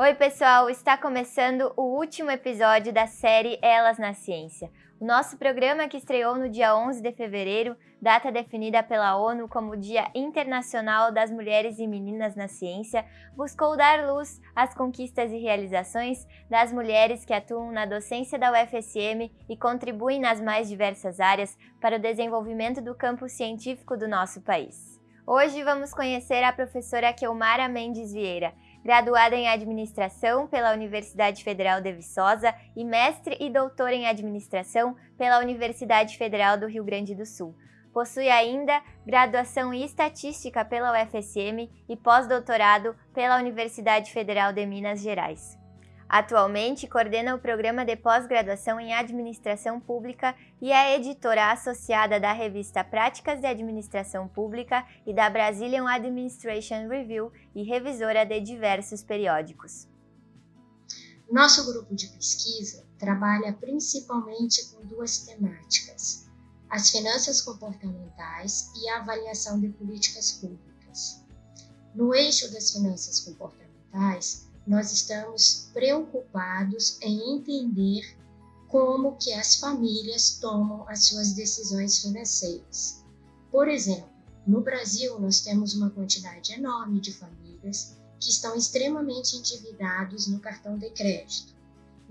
Oi, pessoal! Está começando o último episódio da série Elas na Ciência. O nosso programa que estreou no dia 11 de fevereiro, data definida pela ONU como Dia Internacional das Mulheres e Meninas na Ciência, buscou dar luz às conquistas e realizações das mulheres que atuam na docência da UFSM e contribuem nas mais diversas áreas para o desenvolvimento do campo científico do nosso país. Hoje vamos conhecer a professora Kelmara Mendes Vieira, graduada em Administração pela Universidade Federal de Viçosa e mestre e doutora em Administração pela Universidade Federal do Rio Grande do Sul. Possui ainda graduação em Estatística pela UFSM e pós-doutorado pela Universidade Federal de Minas Gerais. Atualmente coordena o programa de pós-graduação em Administração Pública e é editora associada da revista Práticas de Administração Pública e da Brazilian Administration Review e revisora de diversos periódicos. Nosso grupo de pesquisa trabalha principalmente com duas temáticas: as finanças comportamentais e a avaliação de políticas públicas. No eixo das finanças comportamentais, nós estamos preocupados em entender como que as famílias tomam as suas decisões financeiras. Por exemplo, no Brasil nós temos uma quantidade enorme de famílias que estão extremamente endividados no cartão de crédito.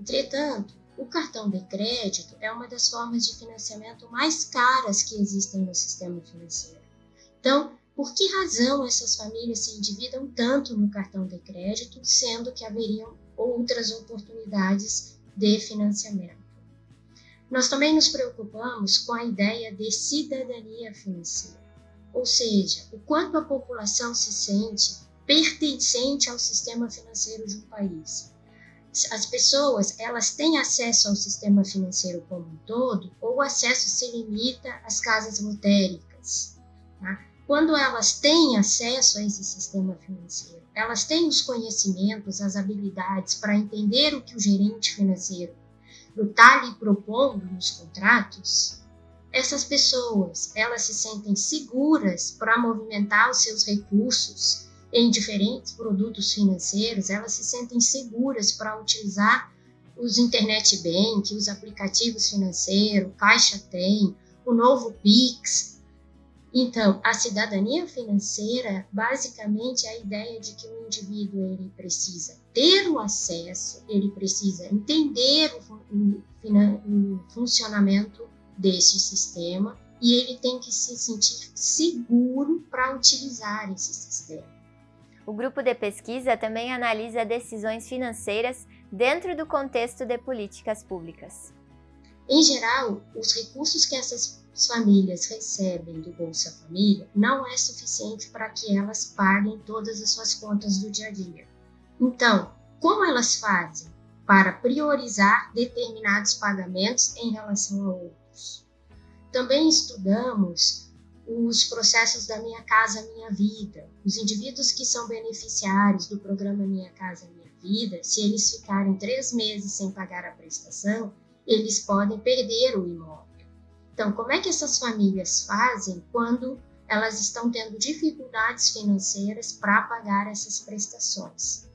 Entretanto, o cartão de crédito é uma das formas de financiamento mais caras que existem no sistema financeiro. Então, por que razão essas famílias se endividam tanto no cartão de crédito, sendo que haveriam outras oportunidades de financiamento? Nós também nos preocupamos com a ideia de cidadania financeira, ou seja, o quanto a população se sente pertencente ao sistema financeiro de um país. As pessoas, elas têm acesso ao sistema financeiro como um todo, ou o acesso se limita às casas lotéricas? Tá? Quando elas têm acesso a esse sistema financeiro, elas têm os conhecimentos, as habilidades para entender o que o gerente financeiro está lhe propondo nos contratos, essas pessoas, elas se sentem seguras para movimentar os seus recursos em diferentes produtos financeiros, elas se sentem seguras para utilizar os internet bank, os aplicativos financeiros, Caixa Tem, o novo Pix, então, a cidadania financeira, basicamente, é a ideia de que o indivíduo ele precisa ter o acesso, ele precisa entender o, o funcionamento deste sistema e ele tem que se sentir seguro para utilizar esse sistema. O grupo de pesquisa também analisa decisões financeiras dentro do contexto de políticas públicas. Em geral, os recursos que essas famílias recebem do Bolsa Família não é suficiente para que elas paguem todas as suas contas do dia a dia. Então, como elas fazem para priorizar determinados pagamentos em relação a outros? Também estudamos os processos da Minha Casa Minha Vida. Os indivíduos que são beneficiários do programa Minha Casa Minha Vida, se eles ficarem três meses sem pagar a prestação, eles podem perder o imóvel. Então, como é que essas famílias fazem quando elas estão tendo dificuldades financeiras para pagar essas prestações?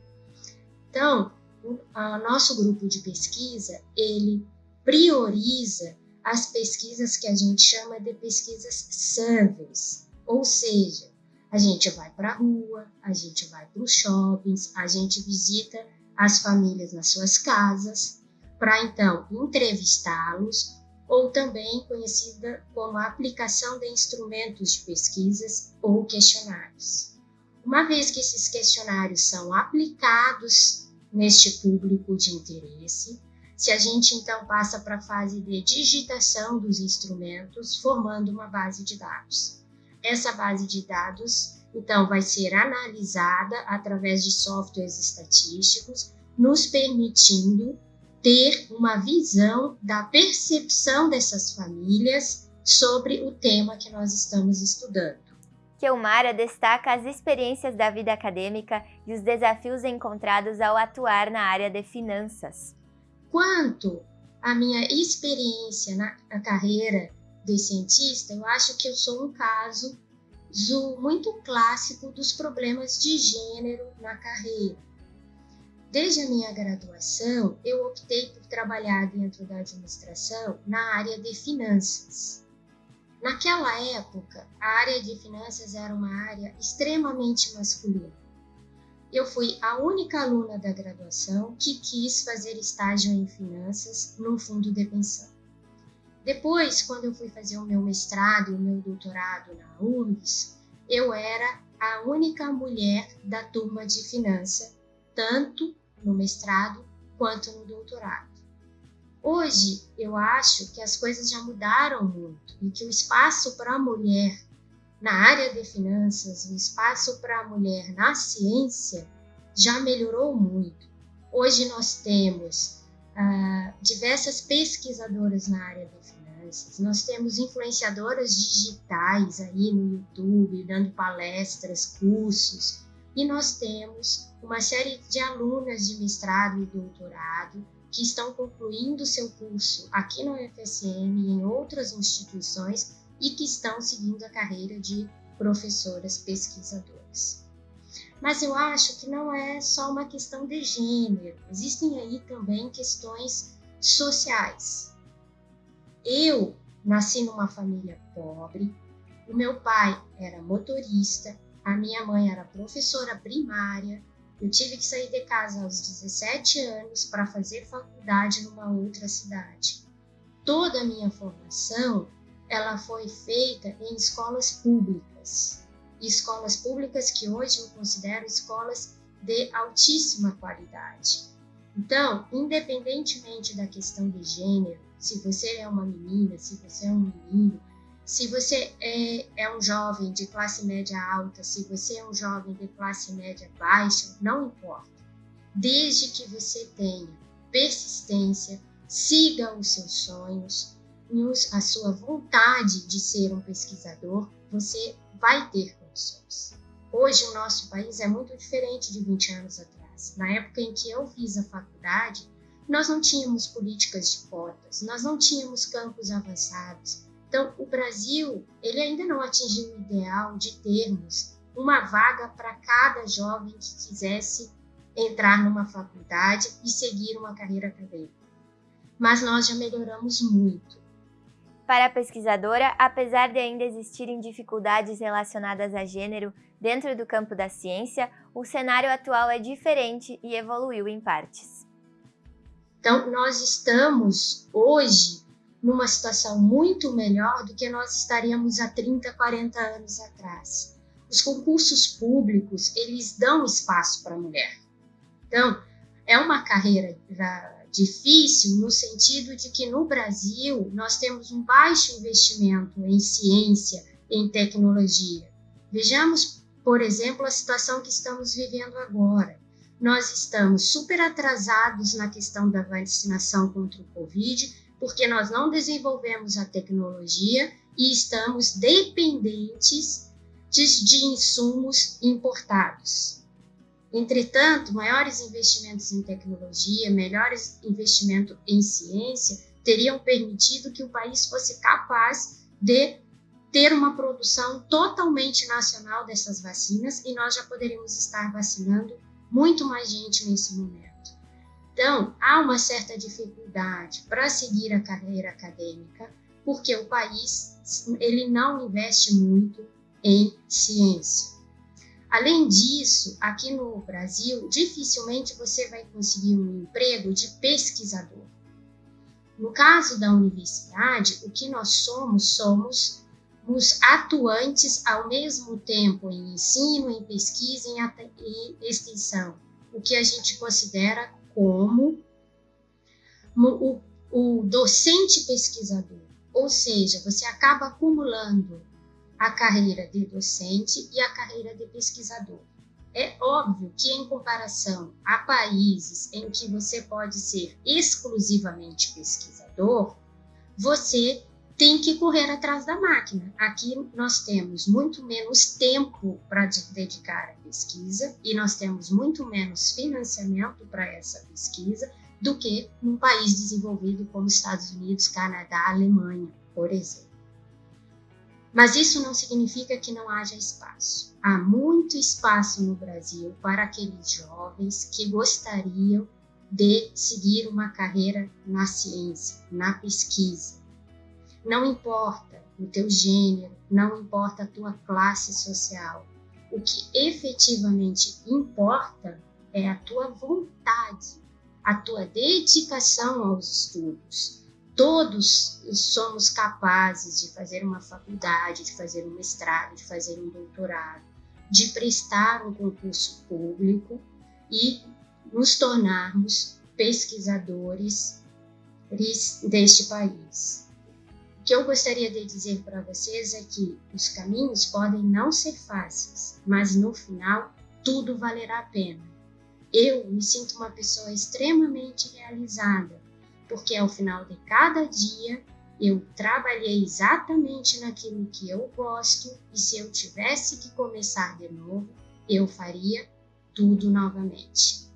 Então, o nosso grupo de pesquisa, ele prioriza as pesquisas que a gente chama de pesquisas surveys, ou seja, a gente vai para a rua, a gente vai para os shoppings, a gente visita as famílias nas suas casas, para então entrevistá-los, ou também conhecida como aplicação de instrumentos de pesquisas ou questionários. Uma vez que esses questionários são aplicados neste público de interesse, se a gente então passa para a fase de digitação dos instrumentos, formando uma base de dados. Essa base de dados, então, vai ser analisada através de softwares estatísticos, nos permitindo ter uma visão da percepção dessas famílias sobre o tema que nós estamos estudando. Kelmara destaca as experiências da vida acadêmica e os desafios encontrados ao atuar na área de finanças. Quanto à minha experiência na, na carreira de cientista, eu acho que eu sou um caso muito clássico dos problemas de gênero na carreira Desde a minha graduação, eu optei por trabalhar dentro da administração na área de finanças. Naquela época, a área de finanças era uma área extremamente masculina. Eu fui a única aluna da graduação que quis fazer estágio em finanças num fundo de pensão. Depois, quando eu fui fazer o meu mestrado e o meu doutorado na URGS, eu era a única mulher da turma de finança, tanto no mestrado quanto no doutorado. Hoje, eu acho que as coisas já mudaram muito e que o espaço para a mulher na área de finanças, o espaço para a mulher na ciência já melhorou muito. Hoje nós temos ah, diversas pesquisadoras na área de finanças, nós temos influenciadoras digitais aí no YouTube, dando palestras, cursos, e nós temos uma série de alunas de mestrado e doutorado que estão concluindo seu curso aqui na UFSM e em outras instituições e que estão seguindo a carreira de professoras pesquisadoras. Mas eu acho que não é só uma questão de gênero, existem aí também questões sociais. Eu nasci numa família pobre, o meu pai era motorista, a minha mãe era professora primária. Eu tive que sair de casa aos 17 anos para fazer faculdade numa outra cidade. Toda a minha formação ela foi feita em escolas públicas. Escolas públicas que hoje eu considero escolas de altíssima qualidade. Então, independentemente da questão de gênero, se você é uma menina, se você é um menino, se você é, é um jovem de classe média alta, se você é um jovem de classe média baixa, não importa. Desde que você tenha persistência, siga os seus sonhos, a sua vontade de ser um pesquisador, você vai ter condições. Hoje o nosso país é muito diferente de 20 anos atrás. Na época em que eu fiz a faculdade, nós não tínhamos políticas de cotas, nós não tínhamos campos avançados, então, o Brasil, ele ainda não atingiu o ideal de termos uma vaga para cada jovem que quisesse entrar numa faculdade e seguir uma carreira acadêmica. Mas nós já melhoramos muito. Para a pesquisadora, apesar de ainda existirem dificuldades relacionadas a gênero dentro do campo da ciência, o cenário atual é diferente e evoluiu em partes. Então, nós estamos hoje numa situação muito melhor do que nós estaríamos há 30, 40 anos atrás. Os concursos públicos, eles dão espaço para a mulher. Então, é uma carreira difícil no sentido de que no Brasil nós temos um baixo investimento em ciência, em tecnologia. Vejamos, por exemplo, a situação que estamos vivendo agora. Nós estamos super atrasados na questão da vacinação contra o Covid, porque nós não desenvolvemos a tecnologia e estamos dependentes de, de insumos importados. Entretanto, maiores investimentos em tecnologia, melhores investimentos em ciência teriam permitido que o país fosse capaz de ter uma produção totalmente nacional dessas vacinas e nós já poderíamos estar vacinando muito mais gente nesse momento. Então, há uma certa dificuldade para seguir a carreira acadêmica, porque o país ele não investe muito em ciência. Além disso, aqui no Brasil, dificilmente você vai conseguir um emprego de pesquisador. No caso da universidade, o que nós somos, somos os atuantes ao mesmo tempo em ensino, em pesquisa e extensão, o que a gente considera como o, o docente pesquisador, ou seja, você acaba acumulando a carreira de docente e a carreira de pesquisador. É óbvio que, em comparação a países em que você pode ser exclusivamente pesquisador, você tem que correr atrás da máquina. Aqui nós temos muito menos tempo para dedicar à pesquisa e nós temos muito menos financiamento para essa pesquisa do que num país desenvolvido como Estados Unidos, Canadá, Alemanha, por exemplo. Mas isso não significa que não haja espaço. Há muito espaço no Brasil para aqueles jovens que gostariam de seguir uma carreira na ciência, na pesquisa. Não importa o teu gênero, não importa a tua classe social. O que efetivamente importa é a tua vontade, a tua dedicação aos estudos. Todos somos capazes de fazer uma faculdade, de fazer um mestrado, de fazer um doutorado, de prestar um concurso público e nos tornarmos pesquisadores deste país. O que eu gostaria de dizer para vocês é que os caminhos podem não ser fáceis, mas no final tudo valerá a pena. Eu me sinto uma pessoa extremamente realizada, porque ao final de cada dia eu trabalhei exatamente naquilo que eu gosto e se eu tivesse que começar de novo, eu faria tudo novamente.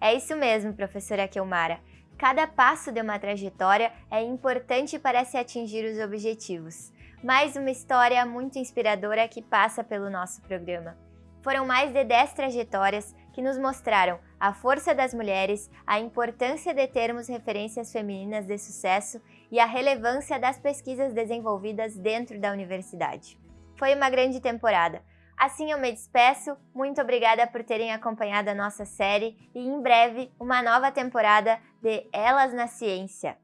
É isso mesmo, professora Kilmara. Cada passo de uma trajetória é importante para se atingir os objetivos. Mais uma história muito inspiradora que passa pelo nosso programa. Foram mais de 10 trajetórias que nos mostraram a força das mulheres, a importância de termos referências femininas de sucesso e a relevância das pesquisas desenvolvidas dentro da universidade. Foi uma grande temporada. Assim eu me despeço, muito obrigada por terem acompanhado a nossa série e em breve uma nova temporada de Elas na Ciência.